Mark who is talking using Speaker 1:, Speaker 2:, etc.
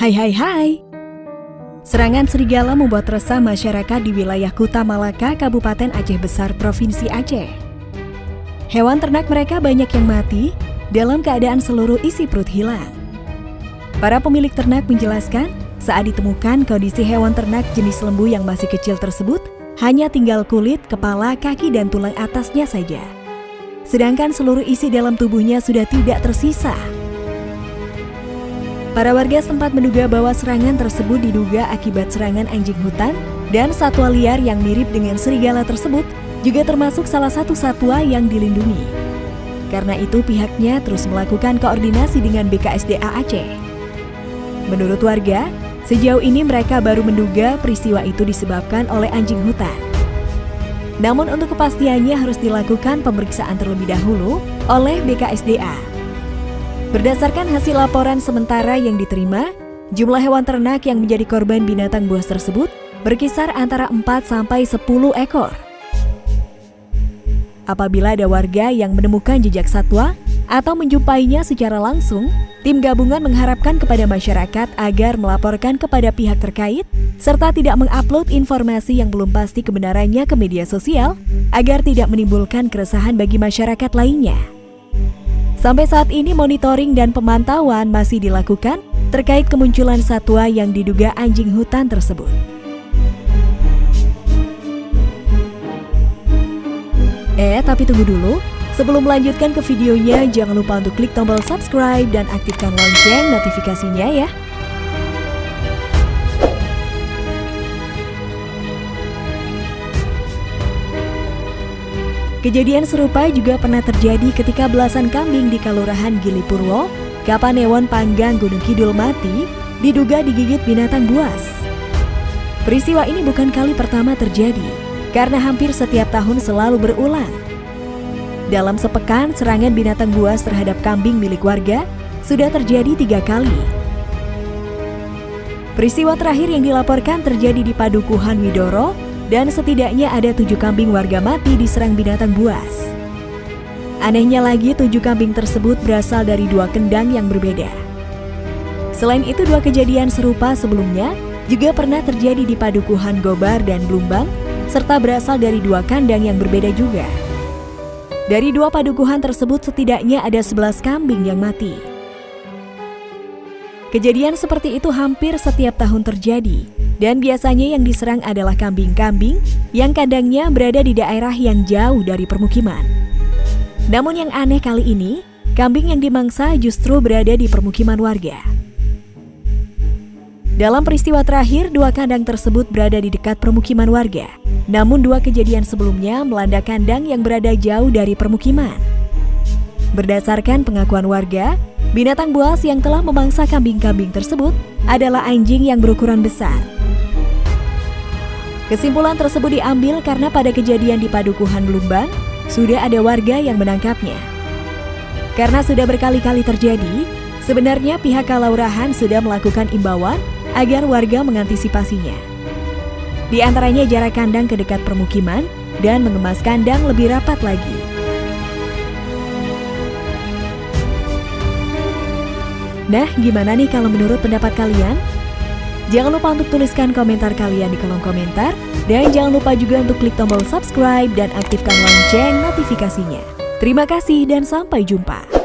Speaker 1: Hai hai hai Serangan serigala membuat resah masyarakat di wilayah Kuta Malaka, Kabupaten Aceh Besar, Provinsi Aceh. Hewan ternak mereka banyak yang mati dalam keadaan seluruh isi perut hilang. Para pemilik ternak menjelaskan, saat ditemukan kondisi hewan ternak jenis lembu yang masih kecil tersebut, hanya tinggal kulit, kepala, kaki, dan tulang atasnya saja. Sedangkan seluruh isi dalam tubuhnya sudah tidak tersisa. Para warga setempat menduga bahwa serangan tersebut diduga akibat serangan anjing hutan dan satwa liar yang mirip dengan serigala tersebut juga termasuk salah satu satwa yang dilindungi. Karena itu pihaknya terus melakukan koordinasi dengan BKSDA Aceh. Menurut warga, sejauh ini mereka baru menduga peristiwa itu disebabkan oleh anjing hutan. Namun untuk kepastiannya harus dilakukan pemeriksaan terlebih dahulu oleh BKSDA. Berdasarkan hasil laporan sementara yang diterima, jumlah hewan ternak yang menjadi korban binatang buas tersebut berkisar antara 4 sampai 10 ekor. Apabila ada warga yang menemukan jejak satwa atau menjumpainya secara langsung, tim gabungan mengharapkan kepada masyarakat agar melaporkan kepada pihak terkait serta tidak mengupload informasi yang belum pasti kebenarannya ke media sosial agar tidak menimbulkan keresahan bagi masyarakat lainnya. Sampai saat ini monitoring dan pemantauan masih dilakukan terkait kemunculan satwa yang diduga anjing hutan tersebut. Eh, tapi tunggu dulu. Sebelum melanjutkan ke videonya, jangan lupa untuk klik tombol subscribe dan aktifkan lonceng notifikasinya ya. Kejadian serupa juga pernah terjadi ketika belasan kambing di Kalurahan Gilipurwo, Kapanewon Panggang Gunung Kidul mati, diduga digigit binatang buas. Peristiwa ini bukan kali pertama terjadi, karena hampir setiap tahun selalu berulang. Dalam sepekan, serangan binatang buas terhadap kambing milik warga sudah terjadi tiga kali. Peristiwa terakhir yang dilaporkan terjadi di Padukuhan Widoro, dan setidaknya ada tujuh kambing warga mati diserang binatang buas. Anehnya lagi, tujuh kambing tersebut berasal dari dua kendang yang berbeda. Selain itu, dua kejadian serupa sebelumnya juga pernah terjadi di Padukuhan Gobar dan Blumbang, serta berasal dari dua kandang yang berbeda juga. Dari dua padukuhan tersebut setidaknya ada 11 kambing yang mati. Kejadian seperti itu hampir setiap tahun terjadi, dan biasanya yang diserang adalah kambing-kambing yang kandangnya berada di daerah yang jauh dari permukiman. Namun yang aneh kali ini, kambing yang dimangsa justru berada di permukiman warga. Dalam peristiwa terakhir, dua kandang tersebut berada di dekat permukiman warga. Namun dua kejadian sebelumnya melanda kandang yang berada jauh dari permukiman. Berdasarkan pengakuan warga, binatang buas yang telah memangsa kambing-kambing tersebut adalah anjing yang berukuran besar Kesimpulan tersebut diambil karena pada kejadian di Padukuhan Blumbang, sudah ada warga yang menangkapnya. Karena sudah berkali-kali terjadi, sebenarnya pihak Kalaurahan sudah melakukan imbauan agar warga mengantisipasinya. Di antaranya jarak kandang ke dekat permukiman dan mengemas kandang lebih rapat lagi. Nah, gimana nih kalau menurut pendapat kalian? Jangan lupa untuk tuliskan komentar kalian di kolom komentar. Dan jangan lupa juga untuk klik tombol subscribe dan aktifkan lonceng notifikasinya. Terima kasih dan sampai jumpa.